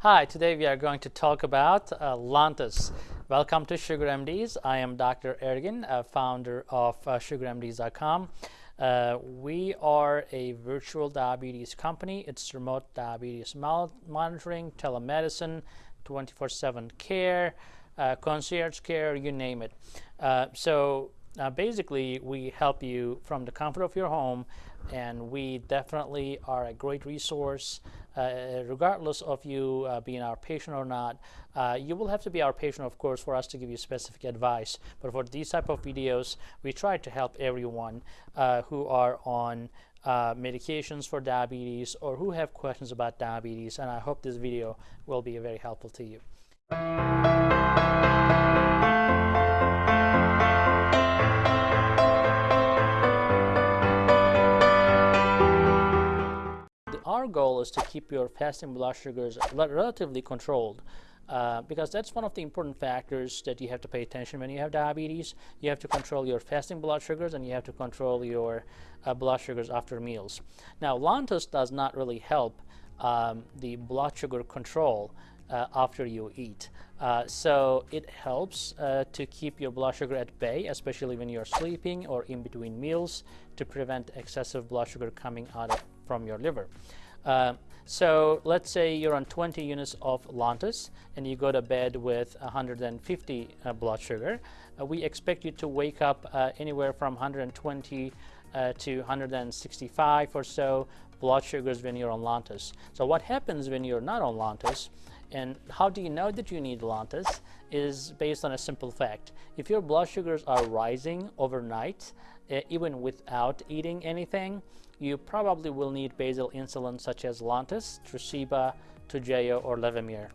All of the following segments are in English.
Hi, today we are going to talk about uh, Lantus. Welcome to Sugar MDs. I am Dr. Ergin, uh, founder of uh, SugarMDs.com. Uh, we are a virtual diabetes company. It's remote diabetes monitoring, telemedicine, 24-7 care, uh, concierge care, you name it. Uh, so uh, basically, we help you from the comfort of your home, and we definitely are a great resource. Uh, regardless of you uh, being our patient or not, uh, you will have to be our patient, of course, for us to give you specific advice. But for these type of videos, we try to help everyone uh, who are on uh, medications for diabetes or who have questions about diabetes. And I hope this video will be very helpful to you. Our goal is to keep your fasting blood sugars relatively controlled. Uh, because that's one of the important factors that you have to pay attention when you have diabetes. You have to control your fasting blood sugars and you have to control your uh, blood sugars after meals. Now, Lantus does not really help um, the blood sugar control uh, after you eat. Uh, so it helps uh, to keep your blood sugar at bay, especially when you're sleeping or in between meals to prevent excessive blood sugar coming out of, from your liver. Uh, so let's say you're on 20 units of Lantus and you go to bed with 150 uh, blood sugar. Uh, we expect you to wake up uh, anywhere from 120 uh, to 165 or so blood sugars when you're on Lantus. So what happens when you're not on Lantus and how do you know that you need Lantus is based on a simple fact. If your blood sugars are rising overnight, uh, even without eating anything, you probably will need basal insulin such as Lantus, Tresiba, Toujeo, or Levemir.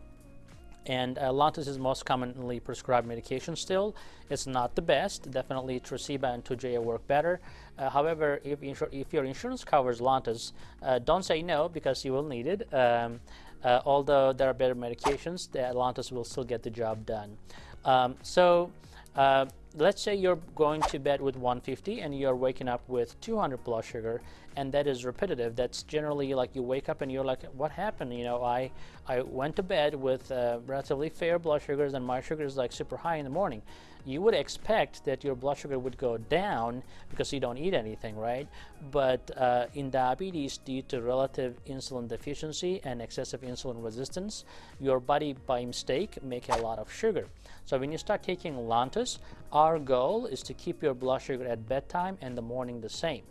And uh, Lantus is most commonly prescribed medication still. It's not the best. Definitely Tresiba and Toujeo work better. Uh, however, if, if, your insurance covers Lantus, uh, don't say no because you will need it. Um, uh, although there are better medications, the Lantus will still get the job done. Um, so uh, let's say you're going to bed with 150 and you're waking up with 200 blood sugar and that is repetitive. That's generally like you wake up and you're like what happened? You know I I went to bed with uh, relatively fair blood sugars and my sugar is like super high in the morning. You would expect that your blood sugar would go down because you don't eat anything right? But uh, in diabetes due to relative insulin deficiency and excessive insulin resistance your body by mistake make a lot of sugar. So when you start taking Lantus our goal is to keep your blood sugar at bedtime and the morning the same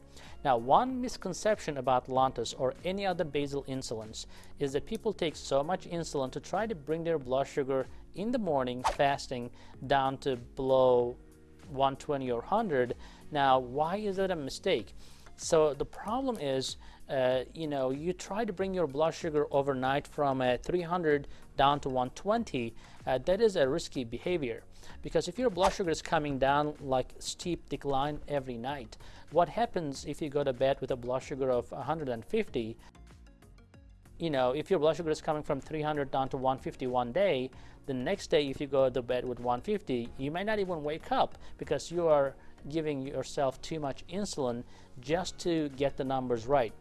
now, one misconception about Lantus or any other basal insulins is that people take so much insulin to try to bring their blood sugar in the morning fasting down to below 120 or 100. Now, why is that a mistake? So the problem is, uh, you know, you try to bring your blood sugar overnight from a 300 down to 120. Uh, that is a risky behavior because if your blood sugar is coming down like steep decline every night, what happens if you go to bed with a blood sugar of 150? You know, if your blood sugar is coming from 300 down to 150 one day, the next day if you go to bed with 150, you might not even wake up because you are giving yourself too much insulin just to get the numbers right.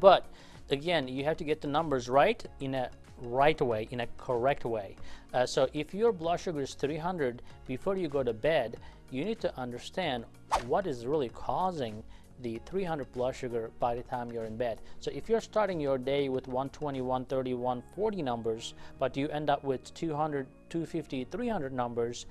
But again, you have to get the numbers right in a right way, in a correct way. Uh, so if your blood sugar is 300 before you go to bed, you need to understand what is really causing the 300 blood sugar by the time you're in bed. So if you're starting your day with 120, 130, 140 numbers, but you end up with 200, 250, 300 numbers,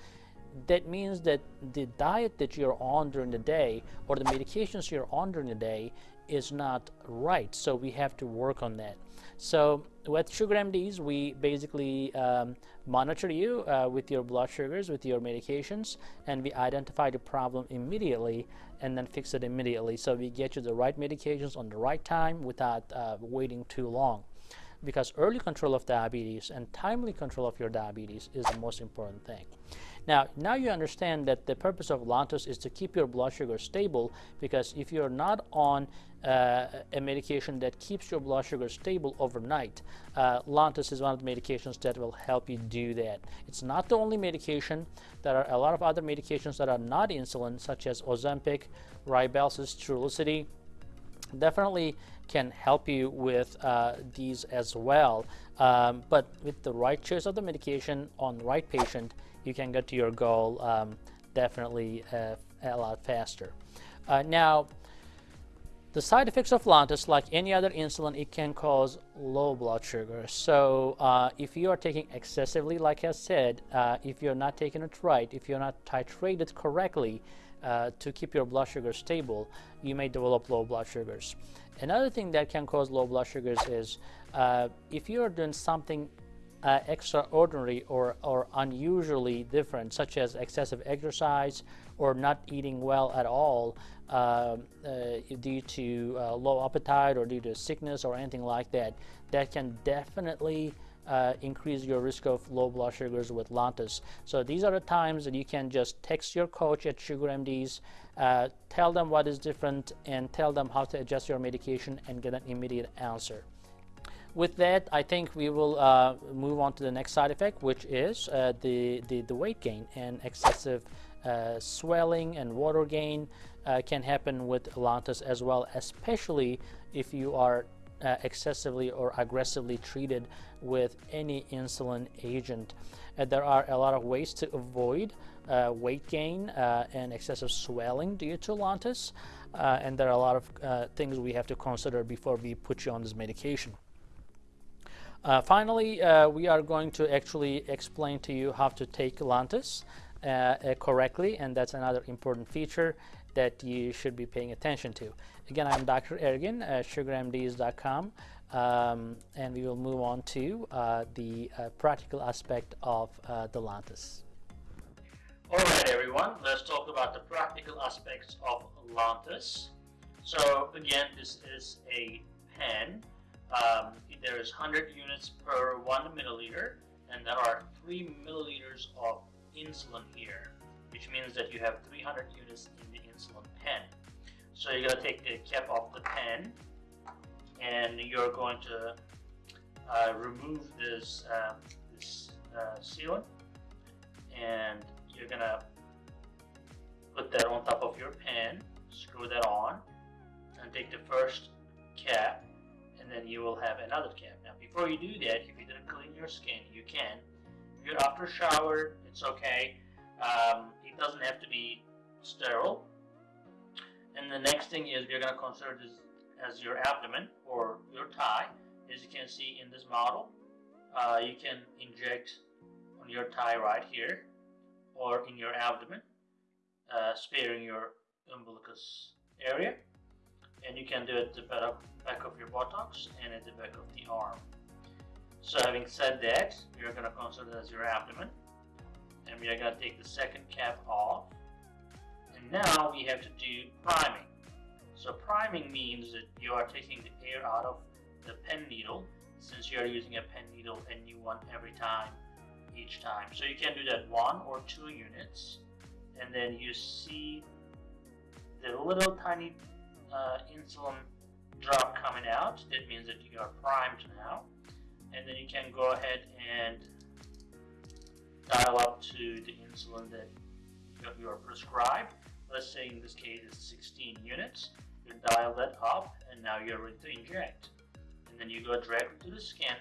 that means that the diet that you're on during the day or the medications you're on during the day is not right. So we have to work on that. So with Sugar MDs, we basically um, monitor you uh, with your blood sugars, with your medications, and we identify the problem immediately and then fix it immediately. So we get you the right medications on the right time without uh, waiting too long. Because early control of diabetes and timely control of your diabetes is the most important thing. Now, now you understand that the purpose of Lantus is to keep your blood sugar stable because if you're not on uh, a medication that keeps your blood sugar stable overnight, uh, Lantus is one of the medications that will help you do that. It's not the only medication. There are a lot of other medications that are not insulin, such as Ozempic, Rybelsus, Trulicity, definitely can help you with uh, these as well. Um, but with the right choice of the medication on the right patient, you can get to your goal um, definitely uh, a lot faster. Uh, now, the side effects of Lantus, like any other insulin, it can cause low blood sugar. So uh, if you are taking excessively, like I said, uh, if you're not taking it right, if you're not titrated correctly uh, to keep your blood sugar stable, you may develop low blood sugars. Another thing that can cause low blood sugars is uh, if you are doing something uh, extraordinary or, or unusually different, such as excessive exercise or not eating well at all uh, uh, due to uh, low appetite or due to sickness or anything like that, that can definitely uh, increase your risk of low blood sugars with Lantus. So these are the times that you can just text your coach at Sugar MDs, uh, tell them what is different, and tell them how to adjust your medication and get an immediate answer. With that, I think we will uh, move on to the next side effect, which is uh, the, the, the, weight gain and excessive uh, swelling and water gain uh, can happen with Lantus as well, especially if you are uh, excessively or aggressively treated with any insulin agent. Uh, there are a lot of ways to avoid uh, weight gain uh, and excessive swelling due to Lantus, uh, and there are a lot of things we have to consider before we put you on this medication. finally, we are going to actually explain to you how to take Lantus correctly, and that's another important feature that you should be paying attention to. Again, I'm Dr. Ergin at sugarmds.com, um, and we will move on to uh, the uh, practical aspect of uh, the Lantus. All right, everyone, let's talk about the practical aspects of Lantus. So again, this is a pen. Um, there is 100 units per one milliliter, and there are three milliliters of insulin here, which means that you have 300 units in the insulin pen. So you're going to take the cap off the pen and you're going to uh, remove this, uh, this uh, sealant and you're going to put that on top of your pen, screw that on and take the first cap and then you will have another cap. Now before you do that, if you didn't clean your skin, you can. You're after shower, it's okay. Um, it doesn't have to be sterile. And the next thing is we're going to consider this as your abdomen or your thigh. As you can see in this model, uh, you can inject on your thigh right here or in your abdomen, uh, sparing your umbilicus area. And you can do it at the back of your buttocks and at the back of the arm. So having said that, we are going to consider as your abdomen. And we are going to take the second cap off and now we have to do priming. So priming means that you are taking the air out of the pen needle since you are using a pen needle a new one every time each time. So you can do that one or two units and then you see the little tiny uh, insulin drop coming out. That means that you are primed now. And then you can go ahead and dial up to the insulin that you are prescribed let's say in this case it's 16 units, you dial that up and now you're ready to inject. And then you go directly to the skin,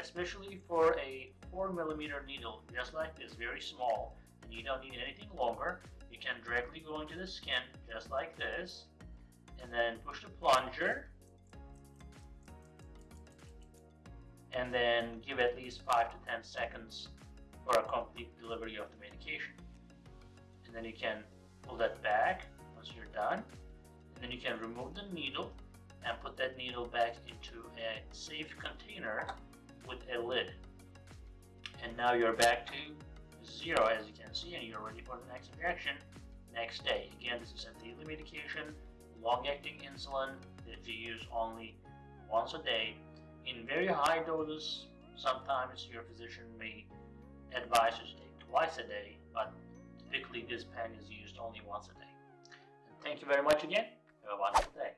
especially for a 4 millimeter needle, just like this, very small, and you don't need anything longer. You can directly go into the skin, just like this, and then push the plunger, and then give at least 5 to 10 seconds for a complete delivery of the medication. And then you can pull that back once you're done. And then you can remove the needle and put that needle back into a safe container with a lid. And now you're back to zero as you can see and you're ready for the next injection next day. Again this is a daily medication. Long-acting insulin that you use only once a day in very high doses sometimes your physician may advise you to take twice a day but typically this pen is used only once a day. And thank you very much again. Have a wonderful day.